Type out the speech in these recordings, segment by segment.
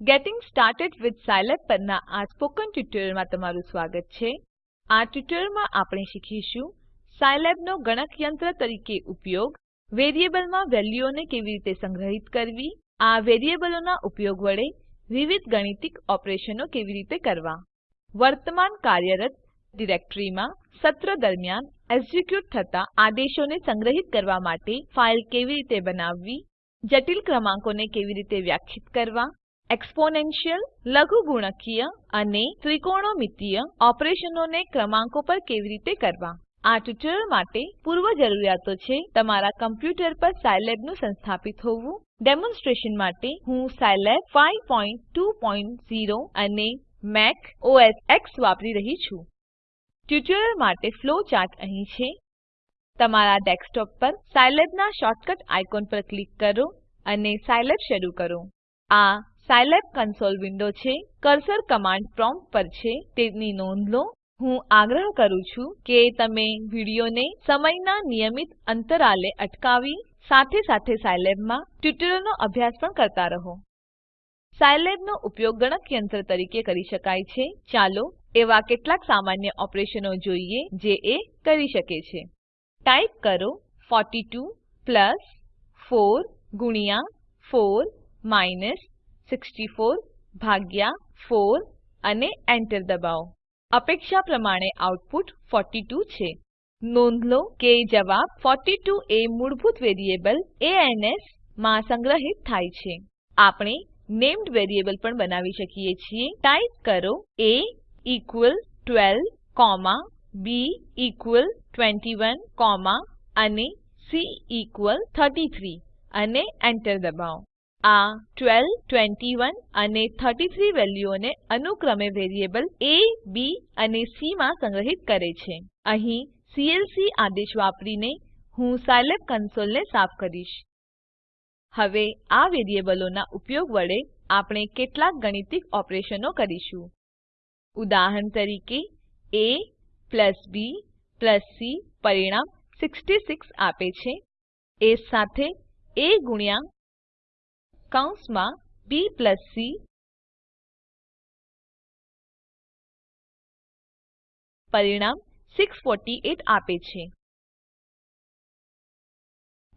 Gating Started with Scilab પરના આ spoken ટ્યુટોરીયલમાં તમારું સ્વાગત છે. આ ટ્યુટોરીયલમાં આપણે શીખીશું સાયલેબનો ગણકયંત્ર તરીકે ઉપયોગ, વેરીએબલમાં વેલ્યુઓને કેવી રીતે સંગ્રહિત કરવી, આ વેરીએબલોનાં ઉપયોગ વડે વિવિધ ગાણિતિક ઓપરેશનો કેવી રીતે કરવા, વર્તમાન કાર્યરત ડિરેક્ટરીમાં સત્ર દરમિયાન એક્ઝિક્યુટ થતા આદેશોને સંગ્રહિત કરવા માટે ફાઇલ કેવી રીતે બનાવવી, જટિલ ક્રમાંકોને કેવી રીતે વ્યાખ્યાયિત કરવા એક્સ્પોનેન્શિયલ, લઘુગુણકીય અને ત્રિકોણમિતીય ઓપરેશનોને ક્રમાંકો પર કેવી રીતે કરવા? આ ટ્યુટોરીયલ માટે પૂર્વ જરૂરિયાતો છે તમારા કમ્પ્યુટર પર સાયલેબનું સંસ્થાપિત હોવું. ડેમોન્સ્ટ્રેશન માટે હું સાયલેબ 520 અને મેક ઓએસ એક્સ વાપરી રહી છું. ટ્યુટોરીયલ માટે ફ્લો ચાર્ટ અહીં છે. તમારા ડેસ્કટોપ પર સાયલેબના શોર્ટકટ આઇકોન પર ક્લિક કરો અને સાયલેબ શરૂ કરો. આ સાયલેબ કન્સોલ વિન્ડો છે. કર્સર કમાન્ડ પ્રોમ્પ્ટ પર છે. તેની નોંધ લો. હું આગ્રહ કરું છું કે તમે વિડીયોને સમયના નિયમિત અંતરાલે અટકાવી સાથે સાથે સાયલેબમાં ટ્યુટોરીયલનો અભ્યાસ પણ કરતા રહો. સાયલેબનો ઉપયોગ ગણકયંત્ર તરીકે કરી શકાય છે. ચાલો એવા કેટલાક સામાન્ય ઓપરેશનો જોઈએ જે એ કરી શકે છે. ટાઈપ કરો 42 પ્લસ 4 ગુણ્યા 4 માઇનસ 64, ભાગ્યા 4 અને એન્ટર દબાવો. અપેક્ષા પ્રમાણે આઉટપુટ 42 છે. નોંધ લો કે જવાબ 42 એ મૂળભૂત વેરીએબલ ans માં સંગ્રહિત થાય છે. આપણે નેમ્ડ વેરીએબલ પણ બનાવી શકીએ છીએ. ટાઈપ કરો a ઇકવલ 12 b ઇકવલ 21 અને c ઇકવલ 33 અને એન્ટર દબાવો. આ 12 21 અને 33 વેલ્યુઓને અનુક્રમે વેરીએબલ એ, બી અને સી માં સંગ્રહિત કરે છે. અહીં સીએલસી આદેશ વાપરીને હું સાયલેબ કન્સોલને સાફ કરીશ. હવે આ વેરીએબલોના ઉપયોગ વડે આપણે કેટલાક ગાણિતિક ઓપરેશનો કરીશું. ઉદાહરણ તરીકે a b c પરિણામ 66 આપે છે. એ સાથે a ગુણ્યા કૌંસમાં સી પરિણામ 648 આપે છે.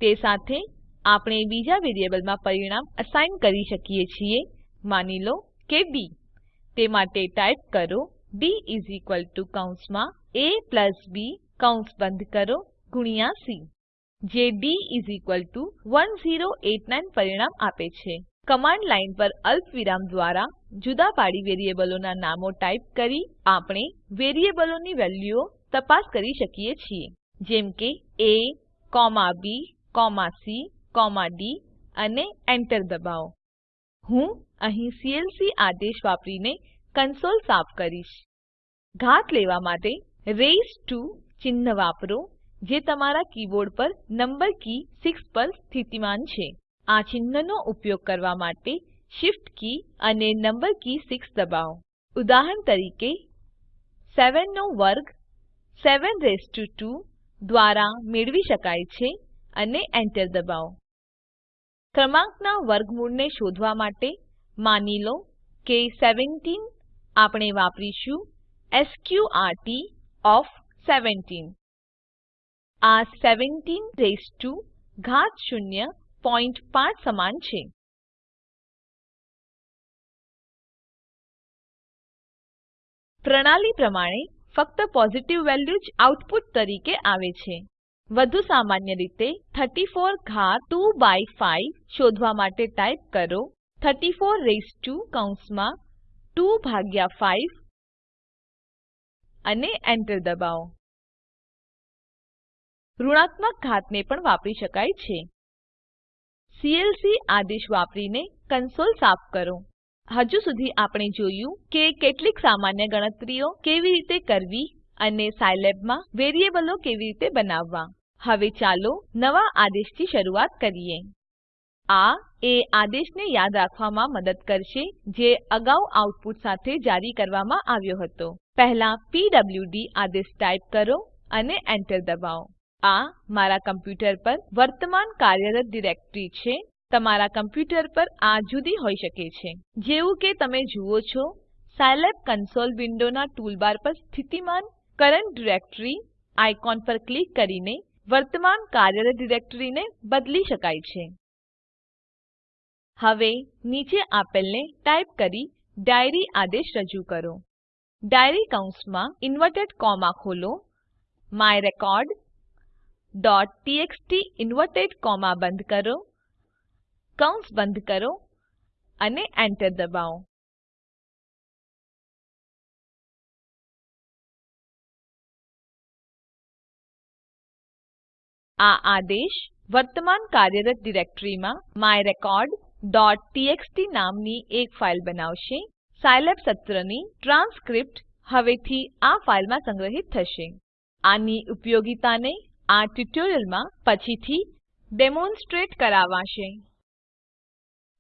તે સાથે આપણે બીજા વેરીએબલમાં પરિણામ અસાઇન કરી શકીએ છીએ. માની લો કે બી તે માટે ટાઈપ કરો ડી ઇસ ઇક્વલ ટુ કૌંસમાં પ્લસ બી કૌંસ બંધ કરો ગુણ્યા સી જે ટુ 1089 પરિણામ આપે છે. કમાંડ લાઇન પર અલ્પવિરામ દ્વારા જુદા પાડી વેરીએબલોના નામો ટાઈપ કરી આપણે વેરીએબલોની વેલ્યુઓ તપાસ કરી શકીએ છીએ. જેમ કે a b c d અને એન્ટર દબાવો. હું અહીં સીએલસી આદેશ વાપરીને કંસોલ સાફ કરીશ. ઘાત લેવા માટે રેઇઝ ટુ ચિહ્ન વાપરો. જે તમારા કીબોર્ડ પર નંબર કી 6 પર સ્થિતિમાન છે. આ ચિહ્નનો ઉપયોગ કરવા માટે Shift કી અને નંબર કી 6 દબાવો. ઉદાહરણ તરીકે 7 નો વર્ગ 7 રેઇઝ ટુ 2 દ્વારા મેળવી શકાય છે અને એન્ટર દબાવો. ક્રમાંકના વર્ગમૂળને શોધવા માટે માની લો કે 17 આપણે વાપરીશું સ્ક્ર્ટ ઓએફ 17 આ 17 રેસ ટુ ઘાત શૂન્ય પોઇન્ટ 5 સમાન છે. પ્રણાલી પ્રમાણે ફક્ત પોઝિટિવ વેલ્યુ જ આઉટપુટ તરીકે આવે છે. વધુ સામાન્ય રીતે 34 ઘાત 2 બાય 5 શોધવા માટે ટાઈપ કરો 34 રેસ ટુ કૌંસમાં 2 ભાગ્યા 5 અને એન્ટર દબાવો. ઋણાત્મક ઘાતને પણ વાપરી શકાય છે. સીએલસી આદેશ વાપરીને કન્સોલ સાફ કરો. હજુ સુધી આપણે જોયું કે કેટલીક સામાન્ય ગણતરીઓ કેવી રીતે કરવી અને સાયલેબમાં વેરીએબલો કેવી રીતે બનાવવા. હવે ચાલો નવા આદેશથી શરૂઆત કરીએ. આ એ આદેશને યાદ રાખવામાં મદદ કરશે જે અગાઉ આઉટપુટ સાથે જારી કરવામાં આવ્યો હતો. પહેલા પીડબ્લુડી આદેશ ટાઈપ કરો અને એન્ટર દબાવો. આ મારા કમ્પ્યુટર પર વર્તમાન કાર્યરત ડિરેક્ટરી છે. તમારા કમ્પ્યુટર પર આ જુદી હોઈ શકે છે. જેવું કે તમે જુઓ છો, સાયલેબ કન્સોલ વિન્ડોના ટૂલબાર પર સ્થિતિમાન કરન્ટ ડાયરેક્ટરી આઇકોન પર ક્લિક કરીને વર્તમાન કાર્યરત ડિરેક્ટરીને બદલી શકાય છે. હવે નીચે આપેલને ટાઈપ કરી ડાયરી આદેશ રજૂ કરો. ડાયરી કૌંસમાં ઇન્વર્ટેડ કોમા ખોલો. Myrecordટીએક્સટી ઇન્વર્ટેડ કોમા બંધ કરો, કૌંસ બંધ કરો અને એન્ટર દબાવો. આ આદેશ વર્તમાન કાર્યરત ડિરેક્ટરીમાં myrecordટીએક્સટી નામની એક ફાઈલ બનાવશે. સાયલેબ સત્રની ટ્રાન્સક્રિપ્ટ હવેથી આ ફાઈલમાં સંગ્રહિત થશે. આની ઉપયોગિતાને આ ટ્યુટોરીયલમાં પછીથી ડેમોનસ્ટ્રેટ કરાવાશે.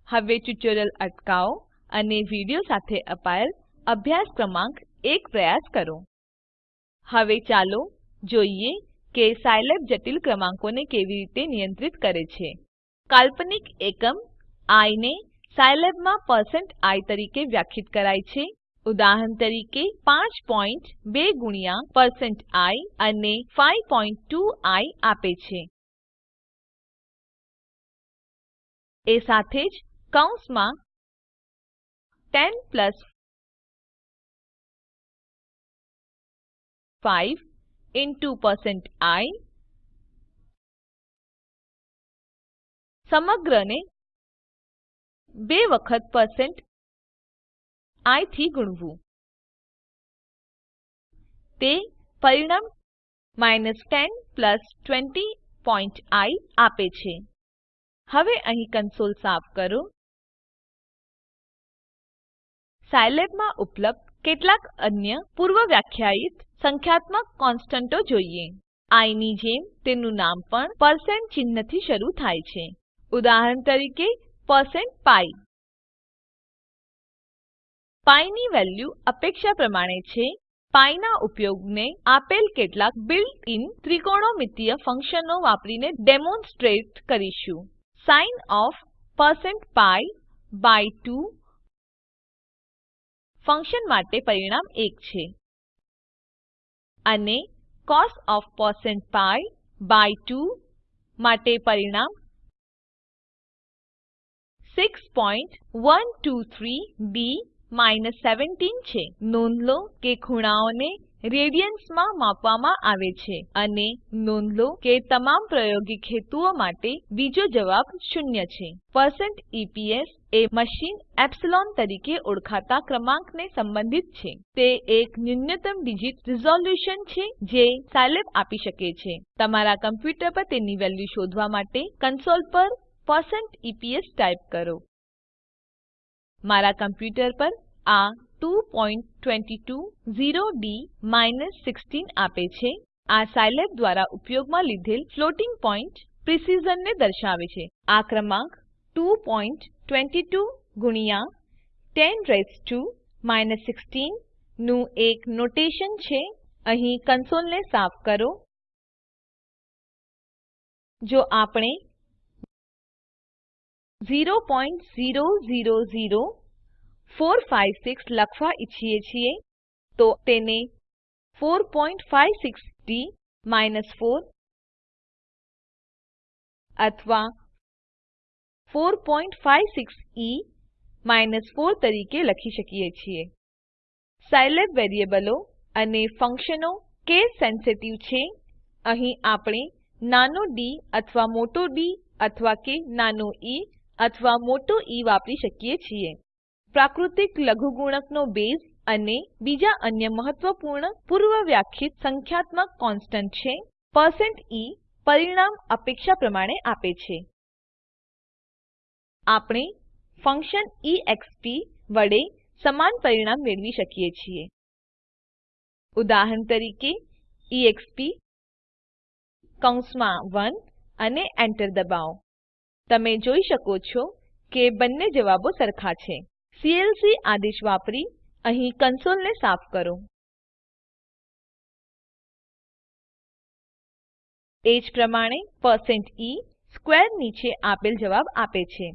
હવે ટ્યુટોરીયલ અટકાવો અને વિડિઓ સાથે અપાયેલ અભ્યાસ ક્રમાંક એક પ્રયાસ કરો. હવે ચાલો જોઈએ કે સાયલેબ જટિલ ક્રમાંકોને કેવી રીતે નિયંત્રિત કરે છે. કાલ્પનિક એકમ આઇ ને સાયલેબમાં આઇ તરીકે વ્યાખ્યાયિત કરાય છે. ઉદાહરણ તરીકે 5.2 ગુણ્યા આઇ અને 5.2 આઇ આપે છે. એ સાથે જ કૌંસમાં 10 પ્લસ 5 ઇન્ટુ આઇ સમગ્રને બે વખત પરસેન્ટથી ગુણવું. તે પરિણામ 10 20i આપે છે. હવે અહીં કન્સોલ સાફ કરો. સાયલેબમાં ઉપલબ્ધ કેટલાક અન્ય પૂર્વવ્યાખ્યાયિત સંખ્યાત્મક કોનસ્ટંટો જોઈએ. આઇ ની જેમ તેનું નામ પણ ચિહ્નથી શરૂ થાય છે. ઉદાહરણ તરીકે પરસેન્ટ પી પી ની વેલ્યુ અપેક્ષા પ્રમાણે છે. પાઈ ના ઉપયોગને આપેલ કેટલાક બિલ્ટ ઇન ત્રિકોણમિતિય ફંક્શનો વાપરીને ડેમોનસ્ટ્રેટ કરીશું. Sin of percent pi by 2 function માટે પરિણામ 1 છે. અને cos of percent pi by 2 માટે પરિણામ 6123ડી 17 છે. નોંધ લો કે ખૂણાઓને રેડિયન્સમાં માપવામાં આવે છે અને નોંધ લો કે તમામ પ્રાયોગિક હેતુઓ માટે બીજો જવાબ શૂન્ય છે. પરસેન્ટ ઇપીએસ એ મશીન એપ્સિલોન તરીકે ઓળખાતા ક્રમાંકને સંબંધિત છે. તે એક ન્યૂનતમ ડિજિટ રિઝોલ્યુશન છે જે સાયલેબ આપી શકે છે. તમારા કમ્પ્યુટર પર તેની વેલ્યુ શોધવા માટે કન્સોલ પર પરસેન્ટ ઇપીએસ ટાઈપ કરો. મારા કમ્પ્યુટર પર આ 2220ડી 16 આપે છે. આ સાયલેબ દ્વારા ઉપયોગમાં લીધેલ ફ્લોટિંગ પોઈન્ટ પ્રિસિઝનને દર્શાવે છે. આ ક્રમાંક 222 ગુણ્યા 10 રેઇઝ્ડ ટુ 16 નું એક નોટેશન છે. અહીં કંસોલને સાફ કરો. જો આપણે 0.000456 લખવા ઈચ્છીએ છીએ, તો તેને 456ડી 4 અથવા 456ઇ 4 તરીકે લખી શકીએ છીએ. સાયલેબ વેરીએબલો અને ફંક્શનો કેસ સેન્સિટિવ છે, અહીં આપણે નાનો ડી અથવા મોટો ડી અથવા કે નાનો ઇ અથવા મોટો E વાપરી શકીએ છીએ. પ્રાકૃતિક લઘુગુણકનો બેઝ અને બીજા અન્ય મહત્વપૂર્ણ પૂર્વવ્યાખ્યિત સંખ્યાત્મક કોન્સ્ટન્ટ છે. e પરિણામ અપેક્ષા પ્રમાણે આપે છે. આપણે ફંક્શન exp વડે સમાન પરિણામ મેળવી શકીએ છીએ. ઉદાહરણ તરીકે એક્સપ કૌંસમાં 1 અને enter દબાવો. તમે જોઈ શકો છો કે બંને જવાબો સરખા છે. સીએલસી આદેશ વાપરી, અહીં કંસોલને સાફ કરો. એ જ પ્રમાણે e સ્ક્વેર નીચે આપેલ જવાબ આપે છે.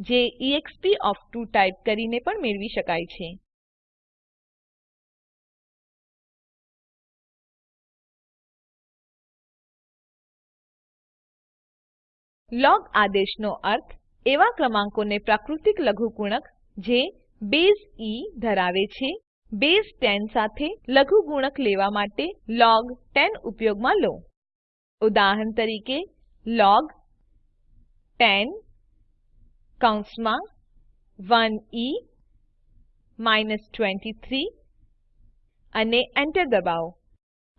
જે એક્સપ ઓફ 2 ટાઇપ કરીને પણ મેળવી શકાય છે. લોગ આદેશનો અર્થ એવા ક્રમાંકોને પ્રાકૃતિક લઘુગુણક જે બેઝ ઇ ધરાવે છે. બેઝ 10 સાથે લઘુગુણક લેવા માટે લોગ 10 ઉપયોગમાં લો. ઉદાહરણ તરીકે લોગ 10 કૌંસમાં 1e 23 અને enter દબાવો.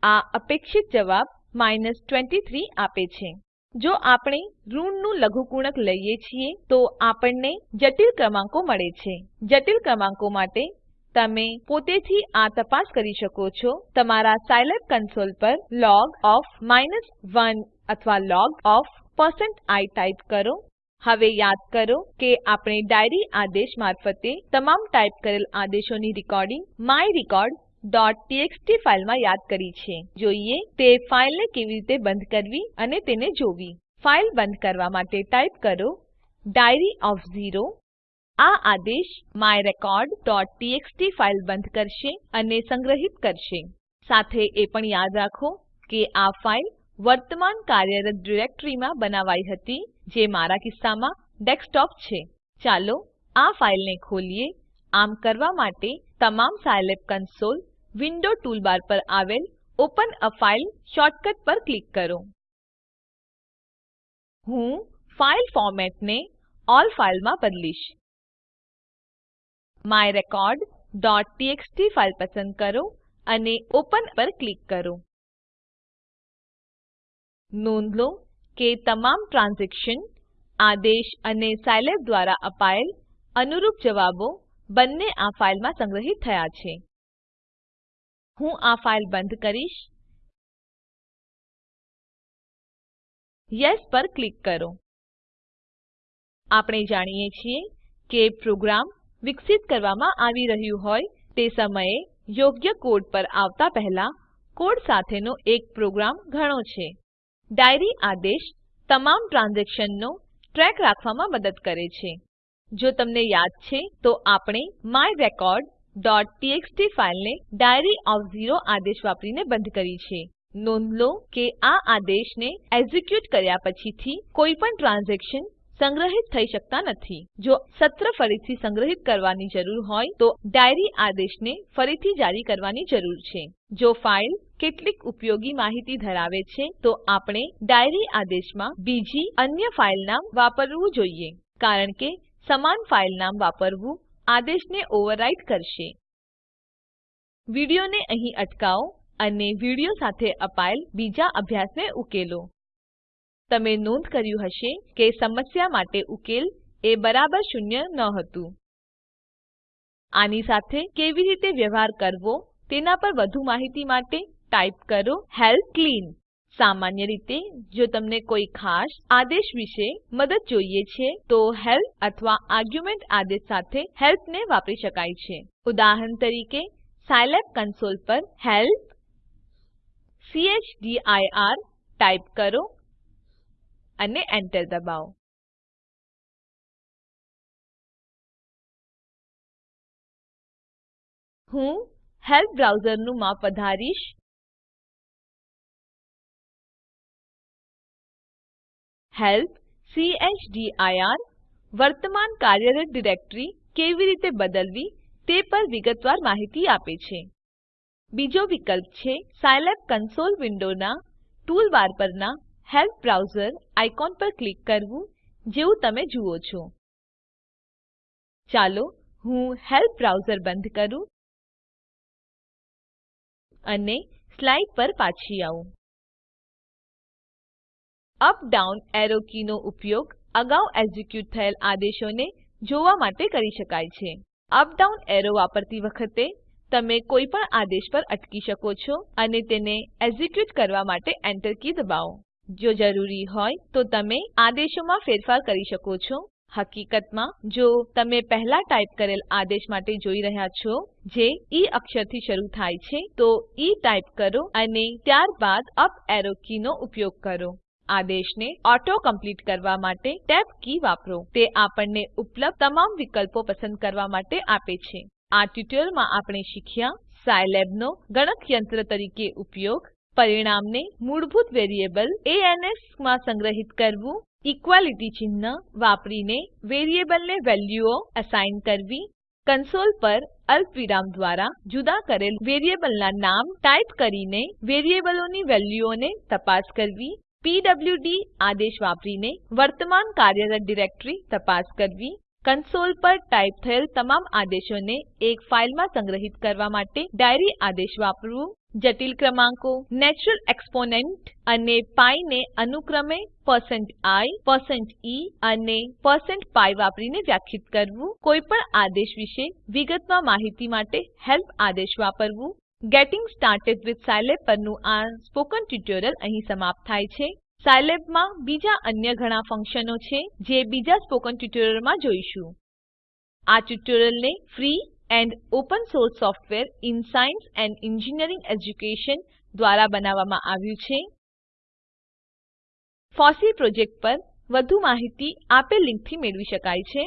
આ અપેક્ષિત જવાબ 23 આપે છે. જો આપણે ઋણનું લઘુગુણક લઈએ છીએ, તો આપણને જટિલ ક્રમાંકો મળે છે. જટિલ ક્રમાંકો માટે તમે પોતેથી આ તપાસ કરી શકો છો. તમારા સાયલેબ કન્સોલ પર લોગ ઓફ 1 અથવા લોગ ઓફ i ટાઈપ કરો. હવે યાદ કરો કે આપણે ડાયરી આદેશ મારફતે તમામ ટાઈપ કરેલ આદેશોની રેકોર્ડીંગ myrecordટીએક્સટી ફાઈલમાં યાદ કરી છે. જોઈએ તે ફાઈલને કેવી રીતે બંધ કરવી અને તેને જોવી. ફાઈલ બંધ કરવા માટે ટાઈપ કરો ડાયરી ઓફ ઝીરો. આ આદેશ myrecordટીએક્સટી ફાઈલ બંધ કરશે અને સંગ્રહિત કરશે. સાથે એ પણ યાદ રાખો કે આ ફાઈલ વર્તમાન કાર્યરત ડિરેક્ટરીમાં બનાવાઈ હતી, જે મારા કિસ્સામાં ડેસ્કટોપ છે. ચાલો આ ફાઈલને ખોલીએ. આમ કરવા માટે તમામ સાયલેબ કન્સોલ વિન્ડો ટૂલબાર પર આવેલ ઓપન એ ફાઇલ શોર્ટકટ પર ક્લિક કરો. હું ફાઈલ ફોર્મેટને અલ્લ ફાઇલમાં બદલીશ. myrecordટીએક્સટી ફાઈલ પસંદ કરો અને ઓપન પર ક્લિક કરો. નોંધ લો કે તમામ ટ્રાન્ઝેક્શન, આદેશ અને સાયલેબ દ્વારા અપાયેલ અનુરૂપ જવાબો બંને આ ફાઈલમાં સંગ્રહિત થયા છે. હું આ ફાઇલ બંધ કરીશ. યેસ પર ક્લિક કરો. આપણે જાણીએ છીએ કે પ્રોગ્રામ વિકસિત કરવામાં આવી રહ્યું હોય તે સમયે યોગ્ય કોડ પર આવતા પહેલા કોડ સાથેનો એક પ્રોગ્રામ ઘણો છે. ડાયરી આદેશ તમામ ટ્રાન્ઝેક્શનનો ટ્રેક રાખવામાં મદદ કરે છે. જો તમને યાદ છે તો આપણે myrecordટીએક્સટી ફાઈલને ડાયરી ઓફ ઝીરો આદેશ વાપરીને બંધ કરી છે. નોંધ લો કે આ આદેશને એક્ઝીક્યુટ કર્યા પછીથી કોઈ પણ ટ્રાન્ઝેક્શન સંગ્રહિત થઈ શકતા નથી. જો સત્ર ફરીથી સંગ્રહિત કરવાની જરૂર હોય તો ડાયરી આદેશને ફરીથી જારી કરવાની જરૂર છે. જો ફાઈલ કેટલીક ઉપયોગી માહિતી ધરાવે છે, તો આપણે ડાયરી આદેશમાં બીજી અન્ય ફાઈલ નામ વાપરવું જોઈએ. કારણ કે સમાન ફાઈલ નામ વાપરવું આદેશને ઓવરરાઈટ કરશે. વિડીયોને અહીં અટકાવો અને વીડિયો સાથે અપાયેલ બીજા અભ્યાસને ઉકેલો. તમે નોંધ કર્યું હશે કે સમસ્યા માટે ઉકેલ એ બરાબર શૂન્ય ન હતું. આની સાથે કેવી રીતે વ્યવહાર કરવો તેના પર વધુ માહિતી માટે ટાઈપ કરો હેલ્પ ક્લીન. સામાન્ય રીતે, જો તમને કોઈ ખાસ આદેશ વિશે મદદ જોઈએ છે, તો હેલ્પ અથવા આર્ગ્યુમેન્ટ આદેશ સાથે હેલ્પ ને વાપરી શકાય છે. ઉદાહરણ તરીકે, સાયલેબ કન્સોલ પર હેલ્પ ચદીર ટાઈપ કરો અને એન્ટર દબાવો. હું હેલ્પ બ્રાઉઝરનું માપ વધારીશ. હેલ્પ ચદીર વર્તમાન કાર્યરત ડિરેક્ટરી કેવી રીતે બદલવી તે પર વિગતવાર માહિતી આપે છે. બીજો વિકલ્પ છે સાયલેબ કન્સોલ વિન્ડોના ટૂલબાર પરના હેલ્પ બ્રાઉઝર આઇકોન પર ક્લિક કરવું જેવું તમે જુઓ છો. ચાલો હું હેલ્પ બ્રાઉઝર બંધ કરું અને સ્લાઇડ પર પાછી આવું. અપ ડાઉન એરો કીનો ઉપયોગ અગાઉ એક્ઝિક્યુટ થયેલ આદેશોને જોવા માટે કરી શકાય છે. અપ ડાઉન એરો વાપરતી વખતે તમે કોઈ પણ આદેશ પર અટકી શકો છો અને તેને એક્ઝિક્યુટ કરવા માટે એન્ટર કી દબાવો. જો જરૂરી હોય તો તમે આદેશોમાં ફેરફાર કરી શકો છો. હકીકતમાં, જો તમે પહેલા ટાઈપ કરેલ આદેશ માટે જોઈ રહ્યા છો, જે ઈ અક્ષરથી શરૂ થાય છે, તો ઈ ટાઈપ કરો અને ત્યારબાદ અપ એરો કીનો ઉપયોગ કરો. આદેશને ઓટો કમ્પ્લીટ કરવા માટે ટેબ કી વાપરો. તે આપણને ઉપલબ્ધ તમામ વિકલ્પો પસંદ કરવા માટે આપે છે. આ ટ્યુટોરીયલમાં આપણે શીખ્યા સાયલેબનો ગણકયંત્ર તરીકે ઉપયોગ, પરિણામને મૂળભૂત વેરિયેબલ ans માં સંગ્રહિત કરવું, ઇક્વાલિટી ચિહ્ન વાપરીને વેરિયેબલને વેલ્યુઓ અસાઇન કરવી કંસોલ પર અલ્પવિરામ દ્વારા જુદા કરેલ વેરિયેબલના નામ ટાઈપ કરીને વેરિયેબલોની વેલ્યુઓને તપાસ કરવી પીડબ્લ્યુડી આદેશ વાપરીને વર્તમાન કાર્યરત ડિરેક્ટરી તપાસ કરવી કંસોલ પર ટાઈપ થયેલ તમામ આદેશોને એક ફાઇલમાં સંગ્રહિત કરવા માટે ડાયરી આદેશ વાપરવું, જટિલ ક્રમાંકો, નેચરલ એક્સપોનેન્ટ અને પી ને અનુક્રમે i e અને pi વાપરીને વ્યાખ્યાયિત કરવું, કોઈપણ આદેશ વિશે વિગતમાં માહિતી માટે હેલ્પ આદેશ વાપરવું ગેટિંગ સ્ટાર્ટેડ વિથ સ્કિલાબ પરનું આ સ્પોકન ટ્યુટોરીયલ અહીં સમાપ્ત થાય છે. સાયલેબમાં બીજા અન્ય ઘણા ફંક્શનો છે જે બીજા સ્પોકન ટ્યુટોરીયલમાં જોઈશું. આ ટ્યુટોરીયલને free and open source software in science and engineering education દ્વારા બનાવવામાં આવ્યું છે. ફોસી પ્રોજેક્ટ પર વધુ માહિતી આપેલ લીંકથી મેળવી શકાય છે.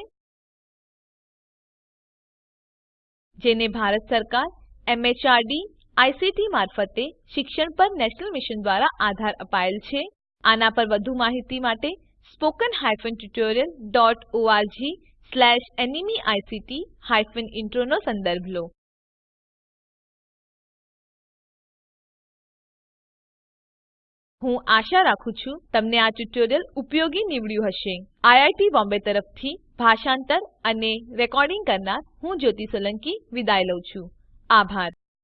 જેને ભારત સરકાર એમએચઆરડી આઈસીટી મારફતે શિક્ષણ પર નેશનલ મિશન દ્વારા આધાર અપાયેલ છે. આના પર વધુ માહિતી માટે spoken hyphen tutorial dot ORG slash NMEICT hyphen intro નો સંદર્ભ લો. હું આશા રાખું છું તમને આ ટ્યુટોરીયલ ઉપયોગી નીવડ્યું હશે. આઈઆઈટી બોમ્બે તરફથી ભાષાંતર અને રેકોર્ડિંગ કરનાર હું જ્યોતિ સોલંકી વિદાય લઉં છું. આભાર.